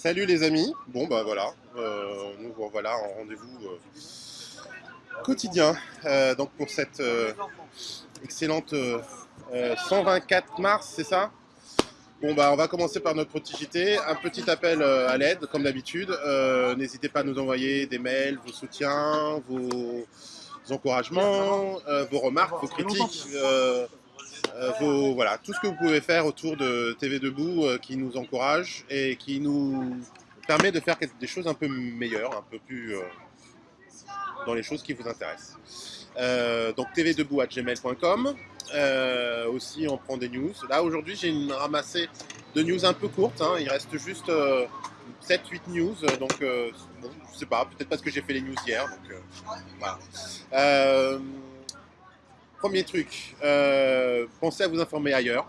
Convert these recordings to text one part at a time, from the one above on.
Salut les amis, bon bah voilà, euh, nous voilà en rendez-vous euh, quotidien. Euh, donc pour cette excellente euh, euh, 124 mars, c'est ça? Bon bah on va commencer par notre petit un petit appel à l'aide comme d'habitude, n'hésitez pas à nous envoyer des mails, vos soutiens, vos encouragements, vos remarques, vos critiques, vos, voilà, tout ce que vous pouvez faire autour de TV Debout euh, qui nous encourage et qui nous permet de faire des choses un peu meilleures, un peu plus euh, dans les choses qui vous intéressent. Euh, donc tvdebout@gmail.com. Euh, aussi, on prend des news. Là, aujourd'hui, j'ai une ramassée de news un peu courte. hein. Il reste juste 7-8 news. Donc, euh, bon, je sais pas, peut-être parce que j'ai fait les news hier. Euh, voilà. Premier truc, euh, pensez à vous informer ailleurs.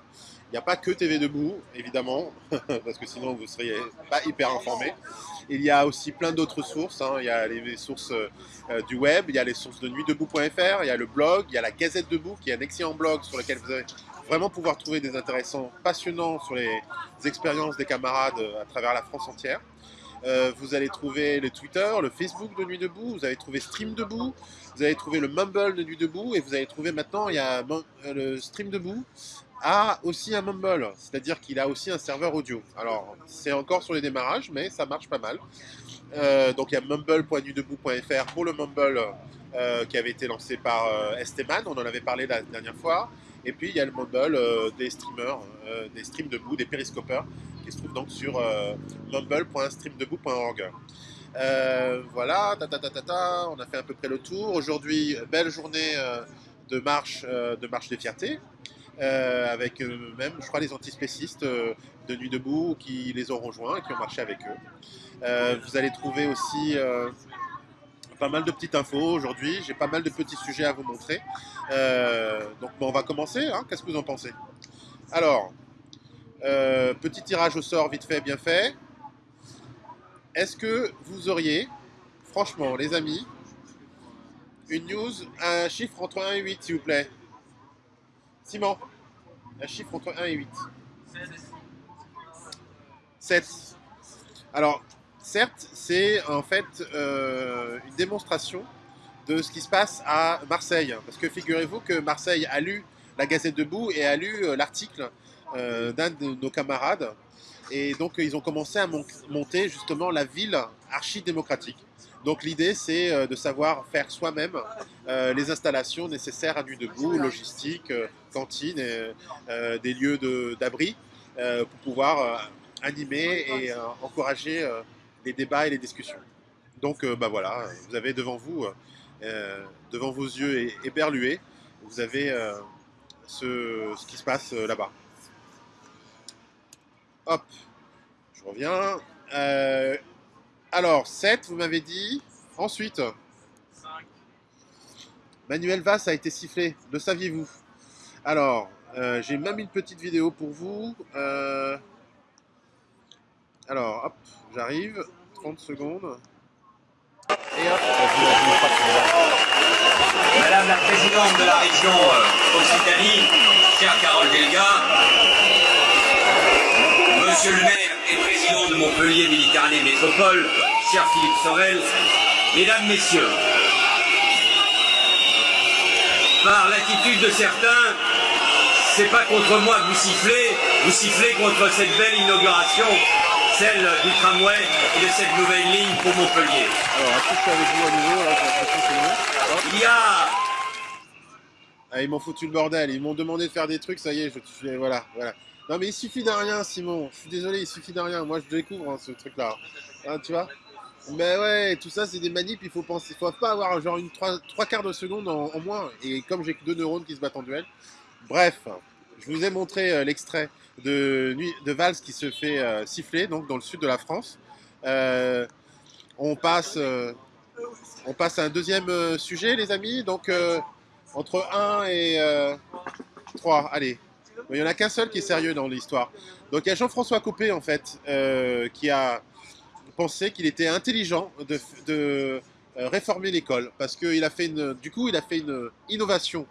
Il n'y a pas que TV Debout, évidemment, parce que sinon vous ne seriez pas hyper informé. Il y a aussi plein d'autres sources. hein. Il y a les sources euh, du web, il y a les sources de nuitdebout.fr, il y a le blog, il y a la Gazette Debout, qui est un excellent blog sur lequel vous allez vraiment pouvoir trouver des intéressants passionnants sur les expériences des camarades euh, à travers la France entière. Vous allez trouver le Twitter, le Facebook de Nuit Debout, vous allez trouver Stream Debout, vous allez trouver le Mumble de Nuit Debout, et vous allez trouver maintenant, il y a euh, le Stream Debout a aussi un Mumble, c'est-à-dire qu'il a aussi un serveur audio. Alors, c'est encore sur les démarrages, mais ça marche pas mal. Euh, donc, il y a mumble.nudebout.fr pour le Mumble euh, qui avait été lancé par euh, Esteman, on en avait parlé la dernière fois. Et puis, il y a le Mumble des streamers, des streams debout, des périscopeurs, qui se trouve donc sur mumble.streamdebout.org. Euh, voilà, ta, ta, ta, on a fait à peu près le tour. Aujourd'hui, belle journée euh, de, marche, euh, de marche des fiertés, avec même, je crois, les antispécistes de Nuit Debout qui les ont rejoints et qui ont marché avec eux. Vous allez trouver aussi pas mal de petites infos aujourd'hui. J'ai pas mal de petits sujets à vous montrer. Donc, on va commencer. hein. Qu'est-ce que vous en pensez? Alors, petit tirage au sort vite fait, bien fait. Est-ce que vous auriez, franchement, les amis, une news, un chiffre entre 1 et 8, s'il vous plaît? Simon, un chiffre entre 1 et 8. 7. Alors, certes, c'est en fait euh, une démonstration de ce qui se passe à Marseille. Parce que figurez-vous que Marseille a lu la Gazette Debout et a lu euh, l'article d'un de nos camarades. Et donc, ils ont commencé à mon- monter justement la ville archi-démocratique. Donc, l'idée, c'est euh, de savoir faire soi-même euh, les installations nécessaires à Nuit Debout, logistique, euh, cantine, euh, des lieux d'abri, euh, pour pouvoir euh, animer et euh, encourager euh, les débats et les discussions. Donc, euh, bah voilà, vous avez devant vous, euh, euh, devant vos yeux éberlués, vous avez euh, ce, ce qui se passe euh, là-bas. Hop, je reviens. Euh, alors, 7, vous m'avez dit. Ensuite, Manuel Valls a été sifflé. Le saviez-vous? Alors, euh, j'ai même une petite vidéo pour vous. Euh, alors, hop, j'arrive. 30 secondes. Et hop, Madame la présidente de la région Occitanie, chère Carole Delga, Monsieur le maire et président de Montpellier Méditerranée Métropole, cher Philippe Sorel, Mesdames, Messieurs, par l'attitude de certains, c'est pas contre moi que vous sifflez, vous sifflez contre cette belle inauguration, celle du tramway et de cette nouvelle ligne pour Montpellier. alors, avec vous à nouveau Là. Il y a Ah, ils m'ont foutu le bordel. Ils m'ont demandé de faire des trucs, ça y est, je, je- voilà, voilà. Non, mais il suffit d'un rien, Simon. Je suis désolé, il suffit d'un rien. Moi, je découvre hein, ce truc-là. Hein, tu vois? Mais ouais, tout ça, c'est des manips. Il faut penser. Faut pas avoir genre une trois, trois quarts de seconde en, moins. Et comme j'ai que deux neurones qui se battent en duel. Bref, je vous ai montré euh, l'extrait de, de Valls qui se fait euh, siffler, donc dans le sud de la France. Euh, on passe. on passe à un deuxième sujet, les amis. Donc, entre 1 et euh, 3, allez. Il n'y en a qu'un seul qui est sérieux dans l'histoire. Donc, il y a Jean-François Copé, en fait, euh, qui a pensé qu'il était intelligent de, euh, réformer l'école. Parce qu'il a fait une. Du coup, il a fait une innovation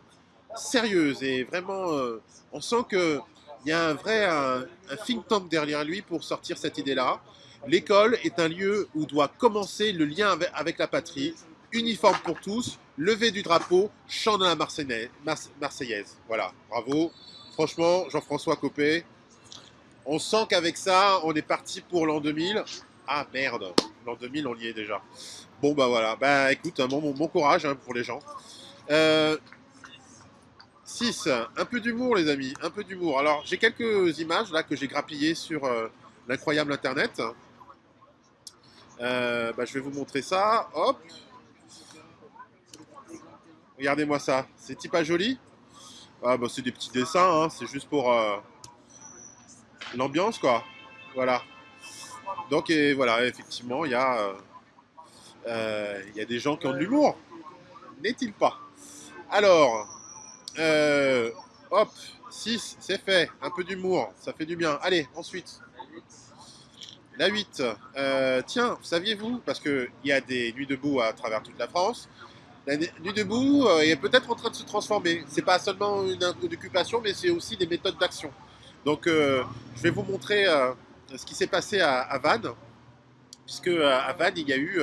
sérieuse et vraiment. euh, on sent qu'il y a un vrai un, think tank derrière lui pour sortir cette idée-là. L'école est un lieu où doit commencer le lien avec la patrie, uniforme pour tous, lever du drapeau, chant de la Marseillaise. Voilà, bravo. Franchement, Jean-François Copé, on sent qu'avec ça, on est parti pour l'an 2000. Ah merde, l'an 2000, on y est déjà. Bon bah voilà, bah écoute, bon, bon, courage hein, pour les gens. 6. Euh, un peu d'humour les amis, un peu d'humour. Alors j'ai quelques images là que j'ai grappillées sur euh, l'incroyable internet. Euh, bah, je vais vous montrer ça. Hop. Regardez-moi ça. C'est pas joli ah, bah, C'est des petits dessins, hein. c'est juste pour l'ambiance quoi. Voilà. Donc et voilà, effectivement, il y a euh, il y a des gens qui ont de l'humour, n'est-il pas? Alors, euh, hop, 6, c'est fait, un peu d'humour, ça fait du bien. Allez, ensuite, la 8. Euh, tiens, saviez-vous, parce qu'il y a des nuits debout à travers toute la France, nuit debout est peut-être en train de se transformer. C'est pas seulement une occupation, mais c'est aussi des méthodes d'action. Donc, je vais vous montrer ce qui s'est passé à, à Vannes, puisque à Vannes, il y a eu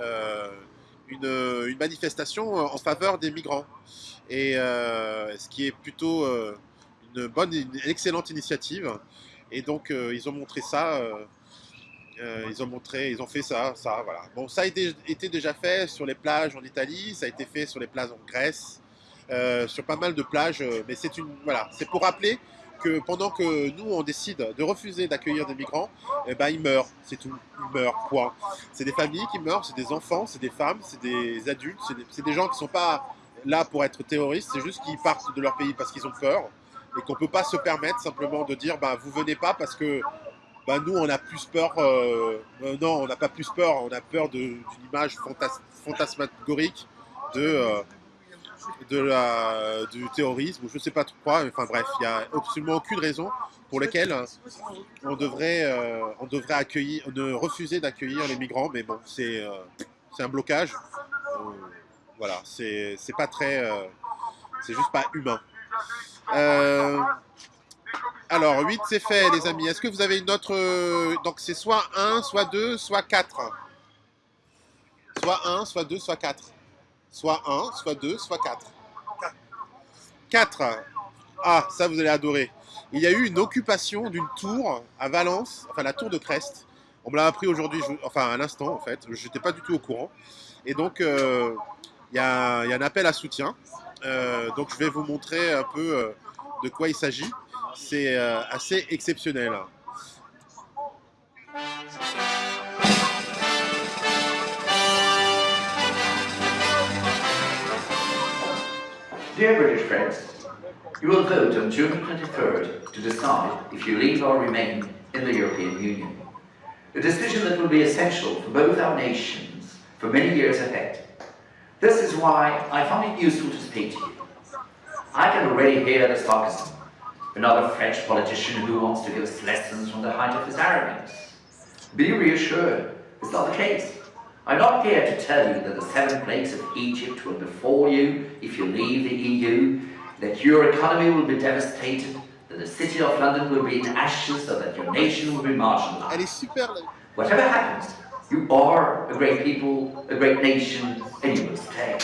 euh, une, manifestation en faveur des migrants. Et euh, ce qui est plutôt euh, une bonne, une excellente initiative. Et donc ils ont montré ça. Ils ont montré, ils ont fait ça, ça, voilà. Bon, ça a été, déjà fait sur les plages en Italie, ça a été fait sur les plages en Grèce, sur pas mal de plages, mais c'est une, voilà, c'est pour rappeler que pendant que nous, on décide de refuser d'accueillir des migrants, eh ben, ils meurent, c'est tout, ils meurent, point. C'est des familles qui meurent, c'est des enfants, c'est des femmes, c'est des adultes, c'est des, gens qui ne sont pas là pour être terroristes, c'est juste qu'ils partent de leur pays parce qu'ils ont peur et qu'on ne peut pas se permettre simplement de dire bah, vous venez pas parce que bah, nous on a plus peur, euh, euh, non on n'a pas plus peur, on a peur d'une image fantasmagorique de, euh, du terrorisme je ne sais pas trop quoi. Enfin bref, il n'y a absolument aucune raison pour laquelle on devrait, on devrait refuser d'accueillir les migrants. Mais bon, c'est un blocage. Voilà, c'est pas très, c'est juste pas humain. Alors 8 c'est fait les amis. Est-ce que vous avez une autre, donc c'est soit 1, soit 2, soit 4 Soit 1, soit 2, soit 4 soit 1, soit 2, soit 4. 4. Ah, ça vous allez adorer. Il y a eu une occupation d'une tour à Valence, enfin la tour de Crest. On me l'a appris aujourd'hui, enfin à l'instant en fait, je n'étais pas du tout au courant. Et donc, euh, il y, a un appel à soutien. Euh, donc je vais vous montrer un peu euh, de quoi il s'agit. C'est euh, assez exceptionnel. Dear British friends, you will vote on June 23rd to decide if you leave or remain in the European Union. A decision that will be essential for both our nations for many years ahead. This is why I found it useful to speak to you. I can already hear the sarcasm. Another French politician who wants to give us lessons from the height of his arrogance. Be reassured, it's not the case. I'm not here to tell you that the seven plagues of Egypt will befall you if you leave the EU, that your economy will be devastated, that the city of London will be in ashes, so that your nation will be marginalized. Whatever happens, you are a great people, a great nation, and you will stay.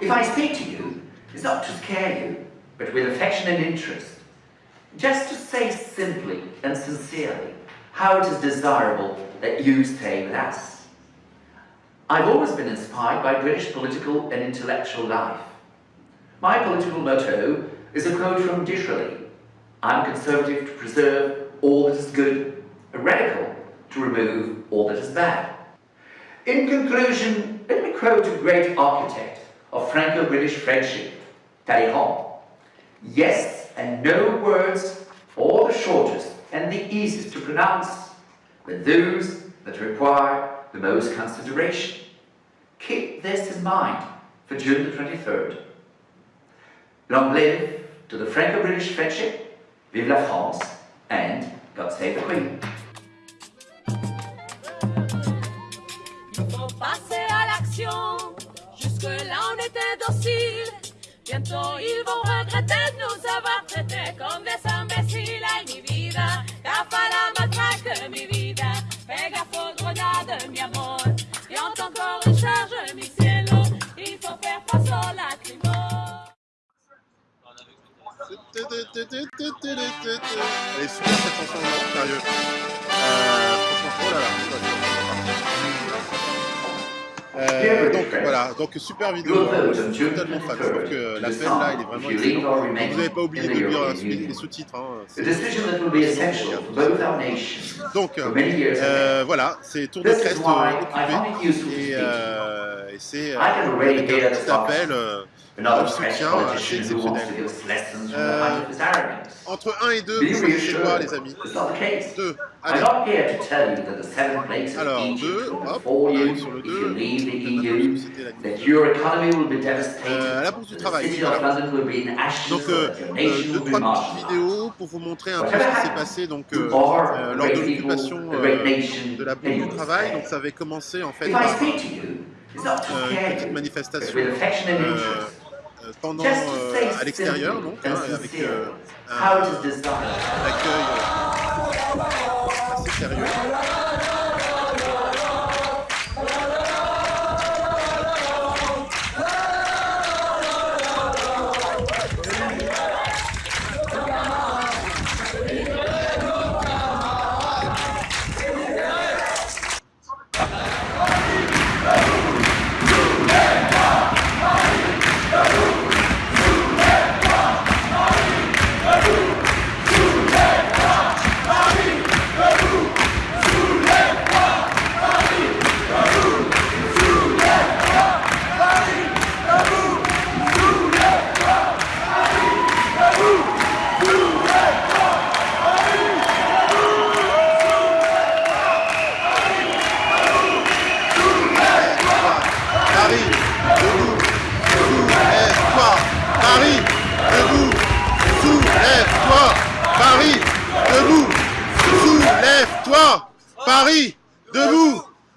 If I speak to you, it's not to scare you, but with affection and interest. Just to say simply and sincerely how it is desirable that you stay with us. I've always been inspired by British political and intellectual life. My political motto is a quote from Disraeli. I'm conservative to preserve all that is good, a radical to remove all that is bad. In conclusion, let me quote a great architect of Franco-British friendship, Talleyrand. Yes and no words are the shortest and the easiest to pronounce, but those that require the most consideration. Keep this in mind for June the 23rd. Long live to the Franco-British friendship, vive la France, and God save the Queen. Ils vont regretter de nous avoir traités comme des voilà, donc super vidéo, je suis totalement fan, je trouve que l'appel là il est vraiment excellent. Vous n'avez pas oublié de lire les sous-titres, hein. Donc euh, voilà, c'est Tour de Crest euh, occupé. Et, euh, et c'est euh, I can de soutien Euh. Entre 1 et 2, Be vous quoi reassured, les amis it's not the case. 2, I'm allez, not here to tell you that the seven plagues of Alors, Egypt deux, will hop, befall on you arrive sur le if you 2. leave the Je EU, vais citer la that news. your economy will be devastated, Euh, la bourse du that the travail, city voilà. of London will be in ashes, Donc, euh, euh, petites vidéos pour vous montrer un peu ce qui s'est passé donc, euh, lors de l'occupation de la bourse du travail. Donc ça avait commencé en fait If I par speak to you, it's not to euh, une petite manifestation but with affection and interest. euh, pendant euh, à l'extérieur donc hein, avec euh, un, un accueil euh, assez sérieux.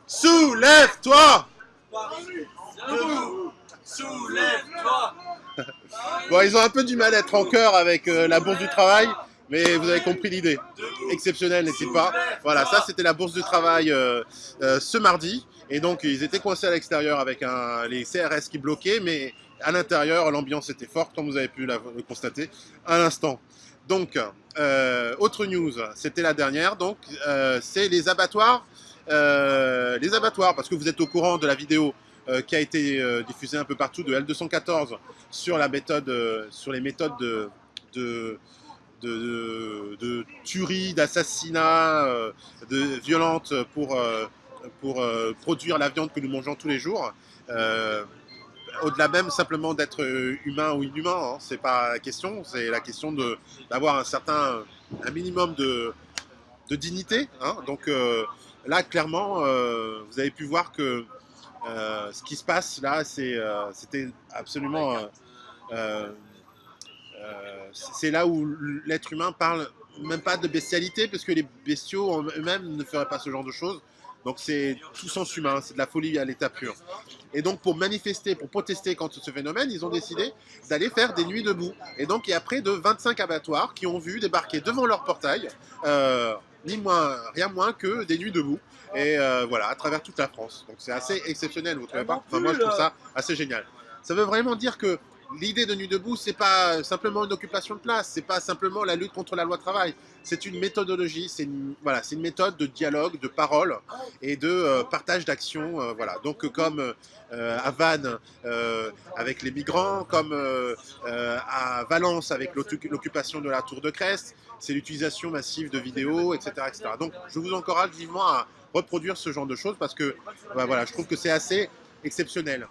Soulève-toi. Paris, debout, soulève-toi. Bon, ils ont un peu du mal à être en chœur avec euh, la bourse du travail, mais vous avez compris l'idée. Exceptionnel, n'est-il pas Voilà, ça c'était la bourse du travail euh, euh, ce mardi. Et donc ils étaient coincés à l'extérieur avec un, les CRS qui bloquaient, mais à l'intérieur l'ambiance était forte, comme vous avez pu la- le constater à l'instant. Donc, euh, autre news, c'était la dernière, donc euh, c'est les abattoirs. Euh, les abattoirs, parce que vous êtes au courant de la vidéo qui a été diffusée un peu partout de L214 sur la méthode, sur les méthodes de, de, de, tuerie, d'assassinat, de violentes pour, pour produire la viande que nous mangeons tous les jours. Au-delà même simplement d'être euh, humain ou inhumain, hein, c'est pas la question, c'est la question d'avoir un certain, un minimum de, dignité. hein. Donc euh, là, clairement, euh, vous avez pu voir que ce qui se passe là, c'était absolument c'est là où l'être humain parle même pas de bestialité, parce que les bestiaux eux-mêmes ne feraient pas ce genre de choses. Donc c'est tout sens humain, c'est de la folie à l'état pur. Et donc pour manifester, pour protester contre ce phénomène, ils ont décidé d'aller faire des nuits debout. Et donc il y a près de 25 abattoirs qui ont vu débarquer devant leur portail, euh, ni moins, rien moins que des nuits debout. Et euh, voilà, à travers toute la France. Donc c'est assez exceptionnel, vous trouvez pas? Enfin moi je trouve ça assez génial. Ça veut vraiment dire que l'idée de Nuit debout, c'est pas simplement une occupation de place, c'est pas simplement la lutte contre la loi travail. C'est une méthodologie, c'est une, voilà, une méthode de dialogue, de parole et de euh, partage d'actions. euh, voilà. Donc euh, comme à Vannes avec les migrants, comme à Valence avec l'occu- l'occupation de la Tour de Crest, c'est l'utilisation massive de vidéos, etc., etc. Donc je vous encourage vivement à reproduire ce genre de choses parce que bah, voilà, je trouve que c'est assez exceptionnel.